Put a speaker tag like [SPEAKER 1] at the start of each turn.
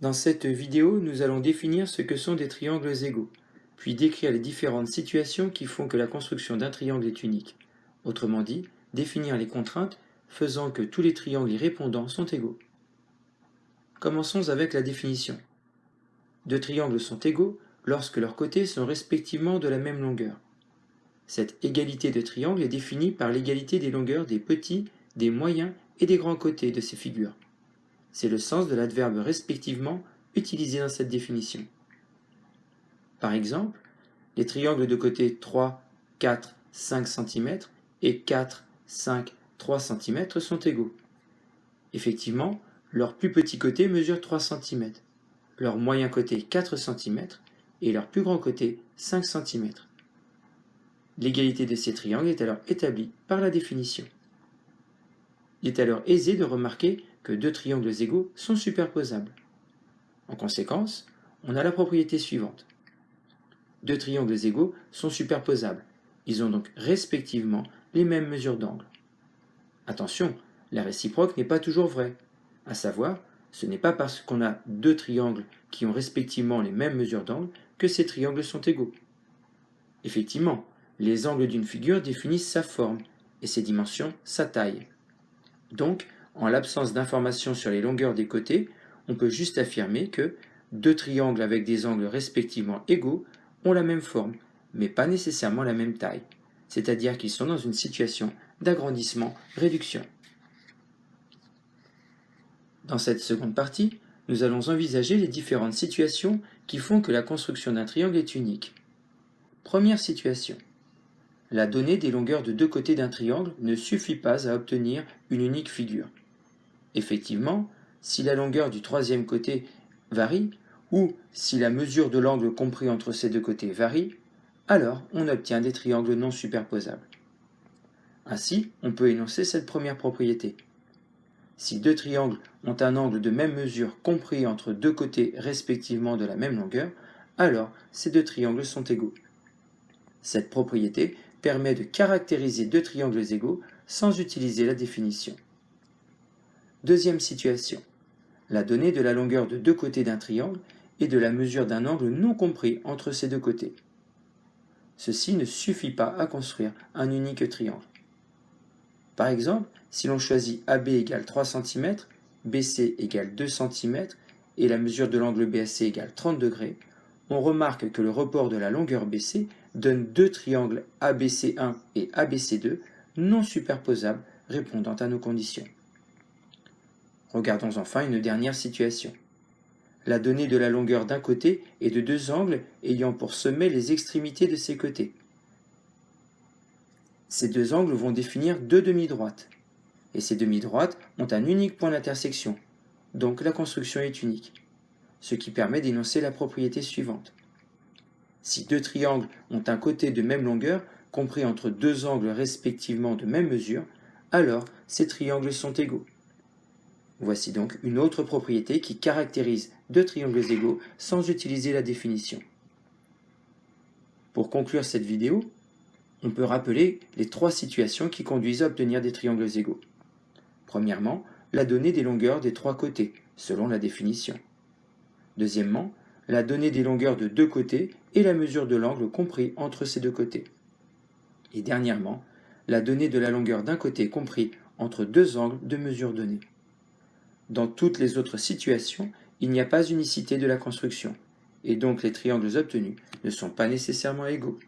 [SPEAKER 1] Dans cette vidéo, nous allons définir ce que sont des triangles égaux, puis décrire les différentes situations qui font que la construction d'un triangle est unique. Autrement dit, définir les contraintes faisant que tous les triangles y répondant sont égaux. Commençons avec la définition. Deux triangles sont égaux lorsque leurs côtés sont respectivement de la même longueur. Cette égalité de triangle est définie par l'égalité des longueurs des petits, des moyens et des grands côtés de ces figures. C'est le sens de l'adverbe respectivement utilisé dans cette définition. Par exemple, les triangles de côté 3, 4, 5 cm et 4, 5, 3 cm sont égaux. Effectivement, leur plus petit côté mesure 3 cm, leur moyen côté 4 cm et leur plus grand côté 5 cm. L'égalité de ces triangles est alors établie par la définition. Il est alors aisé de remarquer que deux triangles égaux sont superposables. En conséquence, on a la propriété suivante. Deux triangles égaux sont superposables. Ils ont donc respectivement les mêmes mesures d'angle. Attention, la réciproque n'est pas toujours vraie. À savoir, ce n'est pas parce qu'on a deux triangles qui ont respectivement les mêmes mesures d'angle que ces triangles sont égaux. Effectivement, les angles d'une figure définissent sa forme et ses dimensions sa taille. Donc, en l'absence d'informations sur les longueurs des côtés, on peut juste affirmer que deux triangles avec des angles respectivement égaux ont la même forme, mais pas nécessairement la même taille, c'est-à-dire qu'ils sont dans une situation d'agrandissement-réduction. Dans cette seconde partie, nous allons envisager les différentes situations qui font que la construction d'un triangle est unique. Première situation. La donnée des longueurs de deux côtés d'un triangle ne suffit pas à obtenir une unique figure. Effectivement, si la longueur du troisième côté varie, ou si la mesure de l'angle compris entre ces deux côtés varie, alors on obtient des triangles non superposables. Ainsi, on peut énoncer cette première propriété. Si deux triangles ont un angle de même mesure compris entre deux côtés respectivement de la même longueur, alors ces deux triangles sont égaux. Cette propriété permet de caractériser deux triangles égaux sans utiliser la définition. Deuxième situation. La donnée de la longueur de deux côtés d'un triangle et de la mesure d'un angle non compris entre ces deux côtés. Ceci ne suffit pas à construire un unique triangle. Par exemple, si l'on choisit AB égale 3 cm, BC égale 2 cm et la mesure de l'angle BAC égale 30 degrés, on remarque que le report de la longueur BC donne deux triangles ABC1 et ABC2 non superposables répondant à nos conditions. Regardons enfin une dernière situation. La donnée de la longueur d'un côté et de deux angles ayant pour sommet les extrémités de ces côtés. Ces deux angles vont définir deux demi-droites. Et ces demi-droites ont un unique point d'intersection, donc la construction est unique, ce qui permet d'énoncer la propriété suivante. Si deux triangles ont un côté de même longueur, compris entre deux angles respectivement de même mesure, alors ces triangles sont égaux. Voici donc une autre propriété qui caractérise deux triangles égaux sans utiliser la définition. Pour conclure cette vidéo, on peut rappeler les trois situations qui conduisent à obtenir des triangles égaux. Premièrement, la donnée des longueurs des trois côtés, selon la définition. Deuxièmement, la donnée des longueurs de deux côtés et la mesure de l'angle compris entre ces deux côtés. Et dernièrement, la donnée de la longueur d'un côté compris entre deux angles de mesure donnée. Dans toutes les autres situations, il n'y a pas unicité de la construction, et donc les triangles obtenus ne sont pas nécessairement égaux.